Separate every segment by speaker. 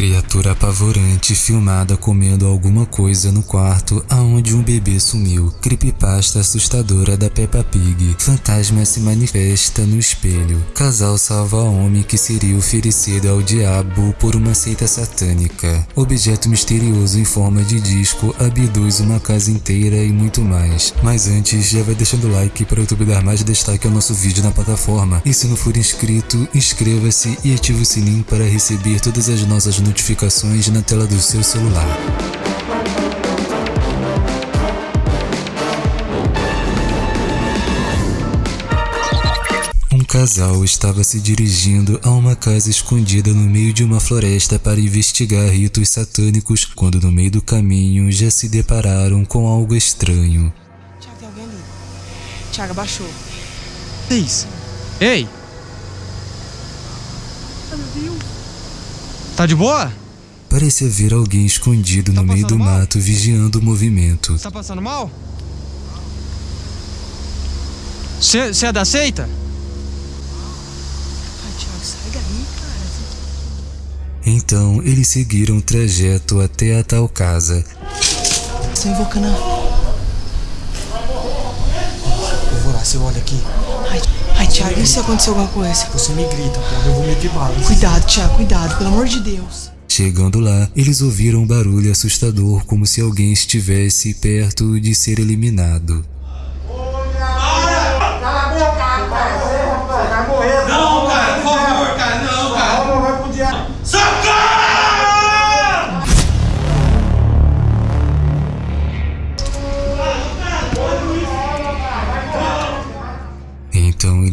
Speaker 1: Criatura apavorante filmada comendo alguma coisa no quarto aonde um bebê sumiu. Creepypasta assustadora da Peppa Pig. Fantasma se manifesta no espelho. Casal salva homem que seria oferecido ao diabo por uma seita satânica. Objeto misterioso em forma de disco abduz uma casa inteira e muito mais. Mas antes, já vai deixando o like para o YouTube dar mais destaque ao nosso vídeo na plataforma. E se não for inscrito, inscreva-se e ative o sininho para receber todas as nossas notificações notificações na tela do seu celular. Um casal estava se dirigindo a uma casa escondida no meio de uma floresta para investigar ritos satânicos quando no meio do caminho já se depararam com algo estranho.
Speaker 2: Tiago, tem alguém ali. Tiago, abaixou.
Speaker 3: Que isso? Ei!
Speaker 2: Ai, meu Deus.
Speaker 3: Tá de boa?
Speaker 1: Parecia ver alguém escondido no
Speaker 3: Tá
Speaker 1: meio do
Speaker 3: mal?
Speaker 1: mato vigiando o movimento.
Speaker 3: Você tá passando mal? Você é da seita?
Speaker 2: Ai, Tiago, sai daí, cara.
Speaker 1: Então eles seguiram o trajeto até a tal casa.
Speaker 2: Você invocando.
Speaker 4: Eu vou lá, você olha aqui.
Speaker 2: Ai, ai, Tiago, e se acontecer alguma coisa?
Speaker 4: Você me grita, porra. Eu vou meter bala.
Speaker 2: Cuidado, Tiago, cuidado, pelo amor de Deus.
Speaker 1: Chegando lá, eles ouviram um barulho assustador como se alguém estivesse perto de ser eliminado.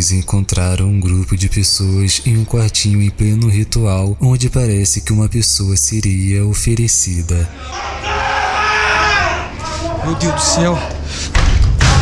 Speaker 1: Eles encontraram um grupo de pessoas em um quartinho em pleno ritual, onde parece que uma pessoa seria oferecida.
Speaker 3: Meu Deus do céu.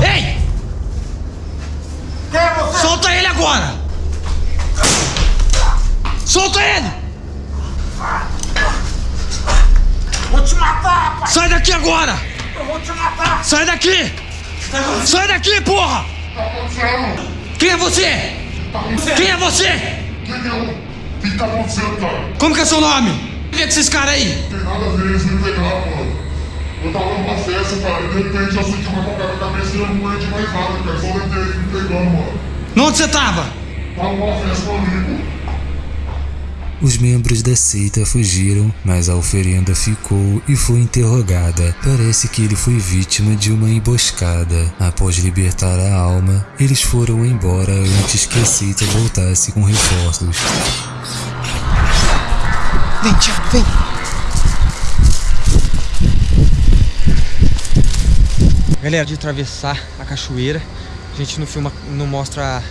Speaker 3: Ei! Solta ele agora! Solta ele!
Speaker 5: Vou te matar, rapaz!
Speaker 3: Sai daqui agora!
Speaker 5: Eu vou te matar!
Speaker 3: Sai daqui! Sai daqui, porra! Quem é você? Quem é você?
Speaker 6: O que tá acontecendo, cara?
Speaker 3: Como que é seu nome? Quem é desses caras aí?
Speaker 6: Não tem nada a ver, eles me pegaram, mano. Eu tava numa festa, cara, e de repente eu senti uma pancada na cabeça e eu não lembro de mais nada, cara. Só lembrei eles me pegando, mano.
Speaker 3: Onde você tava?
Speaker 6: Tava numa festa com um amigo.
Speaker 1: Os membros da seita fugiram, mas a oferenda ficou e foi interrogada. Parece que ele foi vítima de uma emboscada. Após libertar a alma, eles foram embora antes que a seita voltasse com reforços.
Speaker 2: Vem, Tiago, vem.
Speaker 3: Galera, de atravessar a cachoeira. A gente não filma, não mostra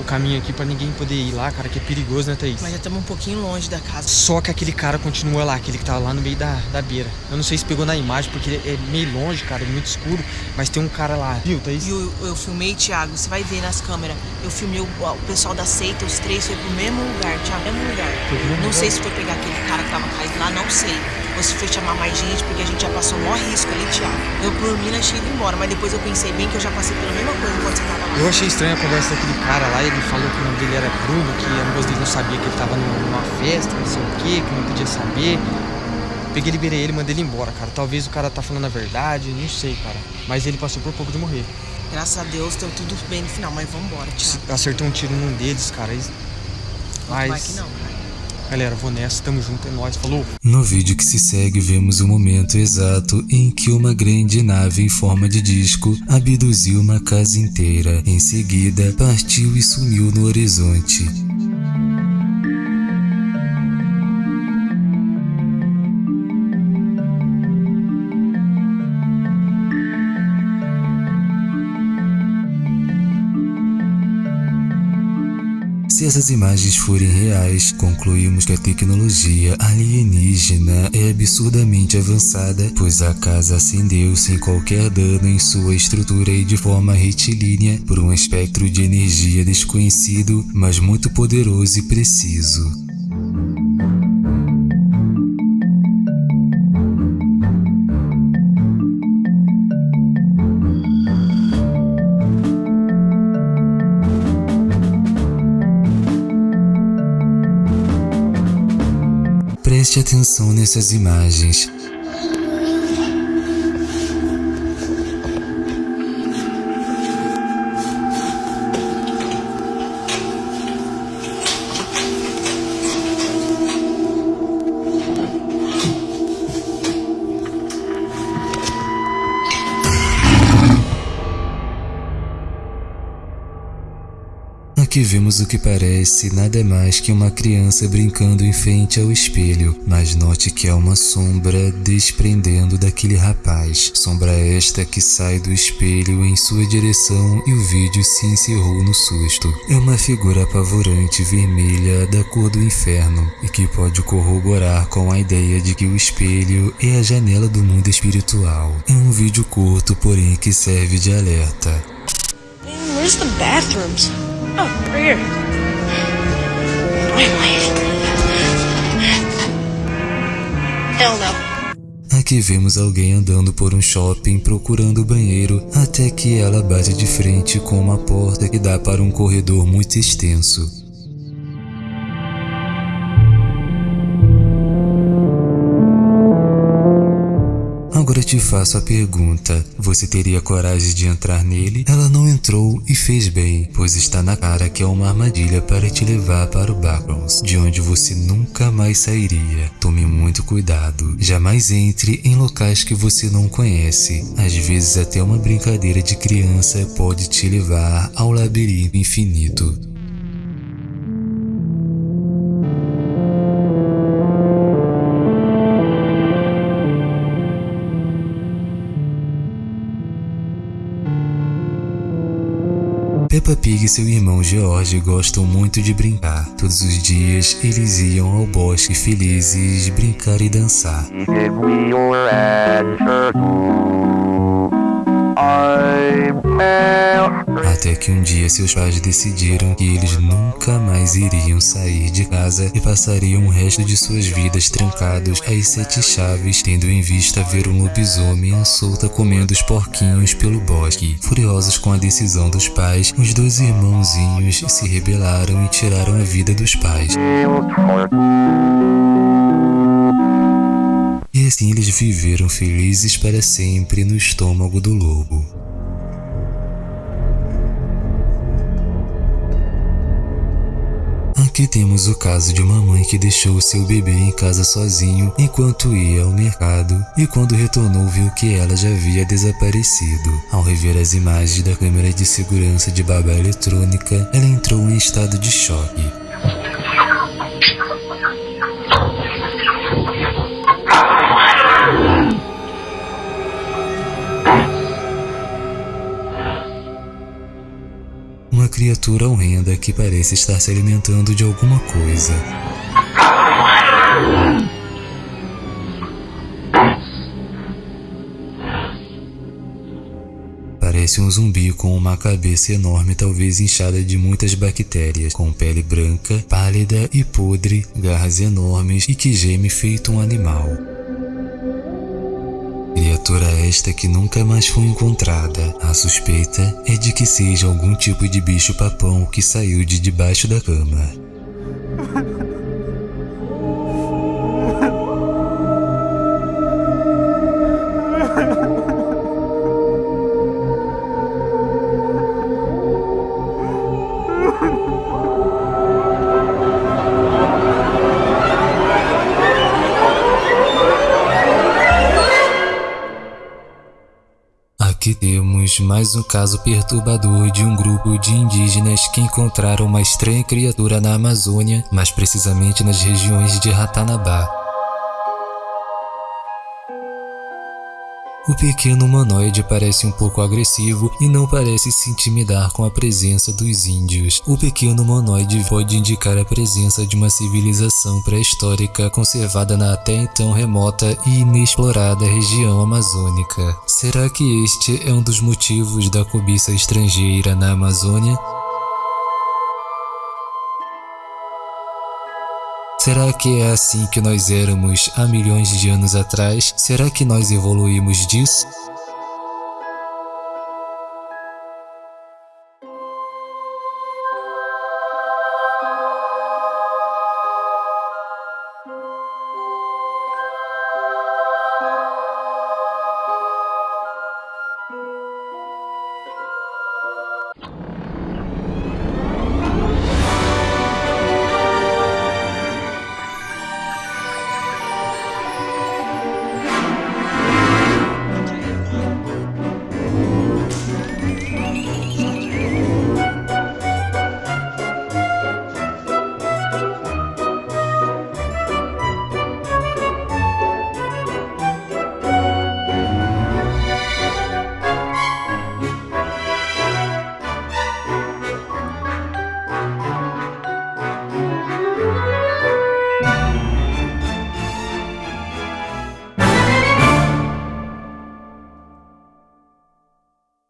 Speaker 3: o caminho aqui pra ninguém poder ir lá, cara, que é perigoso, né, Thaís?
Speaker 2: Mas já estamos um pouquinho longe da casa.
Speaker 3: Só que aquele cara continua lá, aquele que tá lá no meio da, da beira. Eu não sei se pegou na imagem, porque é meio longe, cara, é muito escuro, mas tem um cara lá. Viu, Thaís?
Speaker 2: E eu, eu filmei, Thiago, você vai ver nas câmeras. Eu filmei o, o pessoal da seita, os três foi pro mesmo lugar, Thiago, mesmo lugar.
Speaker 3: Mesmo
Speaker 2: não
Speaker 3: lugar?
Speaker 2: sei se foi pegar aquele cara que tava caído lá, não sei. Se foi chamar mais gente, porque a gente já passou o maior risco ali, Thiago. Eu por mim achei ido embora, mas depois eu pensei bem que eu já passei pela mesma coisa enquanto você tava lá.
Speaker 3: Eu achei estranha a conversa daquele cara lá, ele falou que o nome dele era Bruno, que a moça dele não sabia que ele tava num- numa festa, não sei o que, que não podia saber. Peguei, liberei ele e mandei ele embora, cara. Talvez o cara tá falando a verdade, não sei, cara. Mas ele passou por pouco de morrer.
Speaker 2: Graças a Deus, deu tudo bem no final, mas vambora, Thiago.
Speaker 3: Acertou um tiro num deles, cara. e-
Speaker 2: Não vai
Speaker 3: Mas,
Speaker 2: que não, cara.
Speaker 3: Galera, vou nessa, tamo junto, é nóis, falou.
Speaker 1: No vídeo que se segue, vemos o momento exato em que uma grande nave em forma de disco abduziu uma casa inteira. Em seguida, partiu e sumiu no horizonte. Se essas imagens forem reais, concluímos que a tecnologia alienígena é absurdamente avançada, pois a casa acendeu sem qualquer dano em sua estrutura e de forma retilínea por um espectro de energia desconhecido, mas muito poderoso e preciso. Preste atenção nessas imagens. Vemos o que parece nada mais que uma criança brincando em frente ao espelho, mas note que é uma sombra desprendendo daquele rapaz. Sombra esta que sai do espelho em sua direção e o vídeo se encerrou no susto. É uma figura apavorante vermelha da cor do inferno e que pode corroborar com a ideia de que o espelho é a janela do mundo espiritual. É um vídeo curto, porém que serve de alerta.
Speaker 2: Where's the bathrooms? Oh, right here. Hell no.
Speaker 1: Aqui vemos alguém andando por um shopping procurando banheiro até que ela bate de frente com uma porta que dá para um corredor muito extenso. Te faço a pergunta: você teria coragem de entrar nele? Ela não entrou e fez bem, pois está na cara que é uma armadilha para te levar para o Backrooms, de onde você nunca mais sairia. Tome muito cuidado, jamais entre em locais que você não conhece. Às vezes até uma brincadeira de criança pode te levar ao labirinto infinito. Peppa Pig e seu irmão George gostam muito de brincar. Todos os dias eles iam ao bosque felizes brincar e dançar. Até que um dia seus pais decidiram que eles nunca mais iriam sair de casa e passariam o resto de suas vidas trancados às sete chaves, tendo em vista ver um lobisomem à solta comendo os porquinhos pelo bosque. Furiosos com a decisão dos pais, os dois irmãozinhos se rebelaram e tiraram a vida dos pais. E assim eles viveram felizes para sempre no estômago do lobo. Aqui temos o caso de uma mãe que deixou seu bebê em casa sozinho enquanto ia ao mercado e quando retornou viu que ela já havia desaparecido. Ao rever as imagens da câmera de segurança de babá eletrônica, ela entrou em estado de choque. Uma criatura horrenda que parece estar se alimentando de alguma coisa. Parece um zumbi com uma cabeça enorme, talvez inchada de muitas bactérias, com pele branca, pálida e podre, garras enormes e que geme feito um animal. Criatura esta que nunca mais foi encontrada. A suspeita é de que seja algum tipo de bicho papão que saiu de debaixo da cama. Mais um caso perturbador de um grupo de indígenas que encontraram uma estranha criatura na Amazônia, mais precisamente nas regiões de Ratanabá. O pequeno humanoide parece um pouco agressivo e não parece se intimidar com a presença dos índios. O pequeno humanoide pode indicar a presença de uma civilização pré-histórica conservada na até então remota e inexplorada região amazônica. Será que este é um dos motivos da cobiça estrangeira na Amazônia? Será que é assim que nós éramos há milhões de anos atrás? Será que nós evoluímos disso?